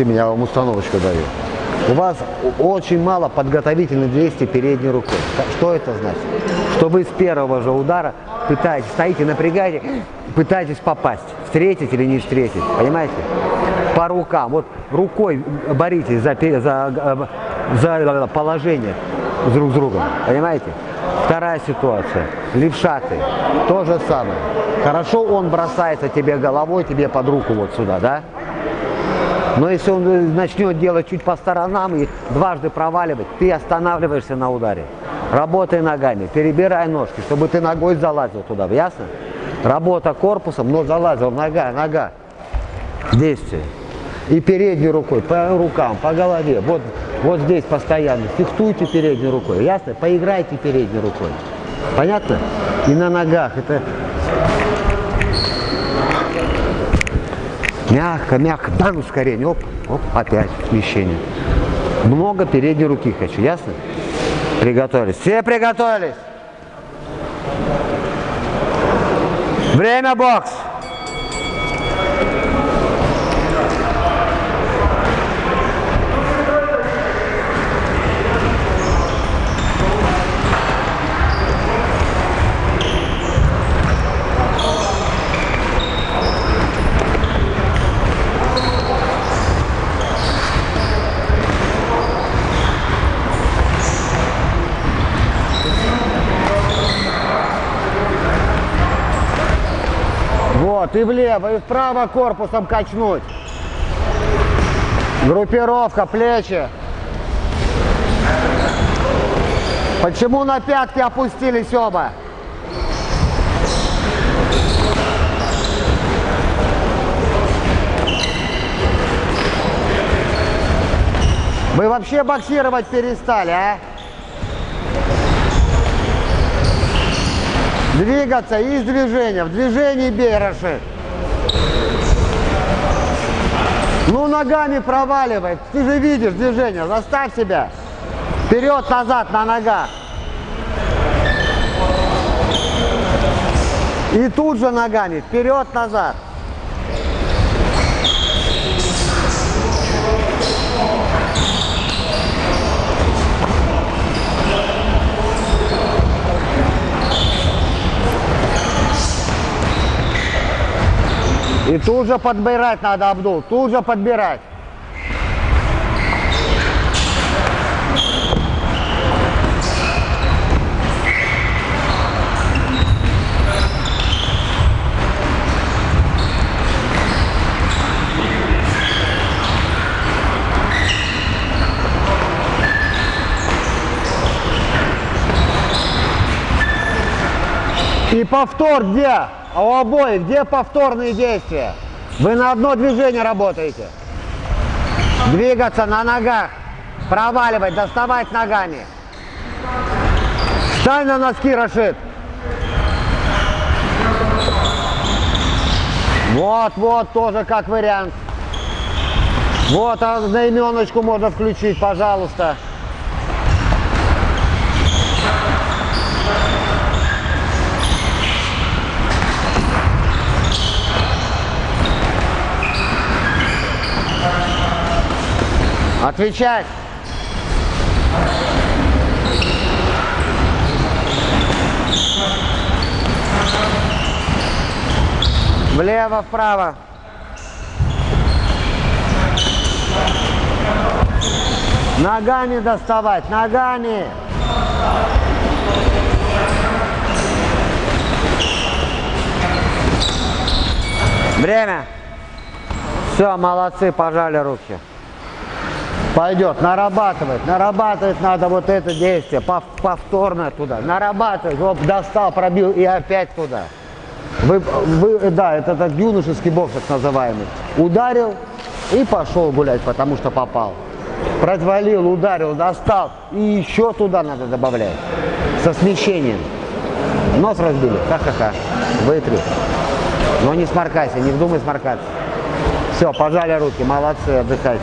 меня я вам установочку даю. У вас очень мало подготовительных действий передней рукой. Что это значит? Что вы с первого же удара пытаетесь, стоите, напрягаете, пытаетесь попасть. Встретить или не встретить. Понимаете? По рукам. Вот рукой боритесь за, за, за положение друг с другом. Понимаете? Вторая ситуация. Левшаты. То же самое. Хорошо он бросается тебе головой, тебе под руку вот сюда, да? Но если он э, начнет делать чуть по сторонам и дважды проваливать, ты останавливаешься на ударе. Работай ногами, перебирай ножки, чтобы ты ногой залазил туда, ясно? Работа корпусом, но залазил, нога, нога. Действие. И передней рукой, по рукам, по голове. Вот, вот здесь постоянно. Фехтуйте передней рукой, ясно? Поиграйте передней рукой. Понятно? И на ногах. Это Мягко, мягко, дан ускорение, оп, оп, опять смещение. Много передней руки хочу, ясно? Приготовились. Все приготовились. Время бокс. Вот, и влево, и вправо корпусом качнуть. Группировка, плечи. Почему на пятки опустились оба? Вы вообще боксировать перестали, а? Двигаться из движения. В движении бей. Ну, ногами проваливай. Ты же видишь движение. Заставь себя. Вперед-назад на ногах. И тут же ногами. Вперед-назад. И тут же подбирать надо, Абдул, тут же подбирать. И повтор где? А у обоих где повторные действия? Вы на одно движение работаете. Двигаться на ногах, проваливать, доставать ногами. Встань на носки, Рашид. Вот, вот, тоже как вариант. Вот, а на можно включить, пожалуйста. Отвечать. Влево, вправо. Ногами доставать, ногами. Время. Все, молодцы, пожали руки. Пойдет, нарабатывать, нарабатывать надо вот это действие, повторно туда, нарабатывать, вот достал, пробил и опять туда. Вы, вы, да, это этот юношеский бокс так называемый. Ударил и пошел гулять, потому что попал. Протвалил, ударил, достал и еще туда надо добавлять. Со смещением. Нос разбили, ха-ха-ха, вытри. Но не сморкайся, не вздумай сморкаться. Все, пожали руки, молодцы, отдыхайте.